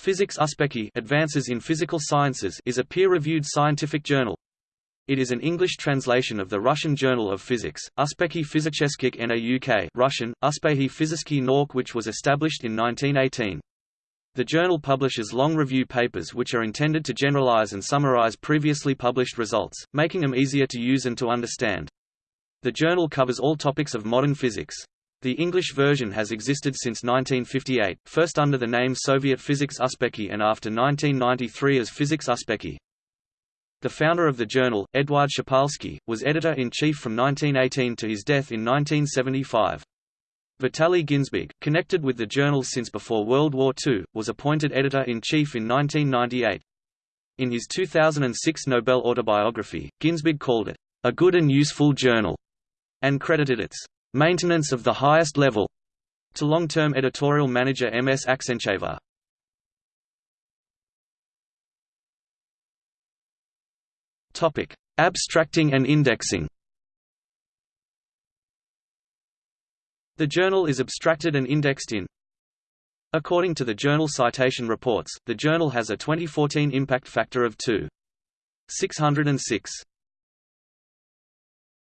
Physics Uspekhi Advances in Physical Sciences is a peer-reviewed scientific journal. It is an English translation of the Russian Journal of Physics, Uspekhi Fizicheskikh NAUK Russian, Uspehi Fiziski Nork which was established in 1918. The journal publishes long review papers which are intended to generalize and summarize previously published results, making them easier to use and to understand. The journal covers all topics of modern physics. The English version has existed since 1958, first under the name Soviet Physics Uspekhi and after 1993 as Physics Uspekhi. The founder of the journal, Eduard Shpolsky, was editor-in-chief from 1918 to his death in 1975. Vitaly Ginzburg, connected with the journal since before World War II, was appointed editor-in-chief in 1998. In his 2006 Nobel autobiography, Ginzburg called it, "...a good and useful journal", and credited its maintenance of the highest level to long-term editorial manager M.S. Aksencheva. Topic: Abstracting and indexing. The journal is abstracted and indexed in According to the Journal Citation Reports, the journal has a 2014 impact factor of 2.606.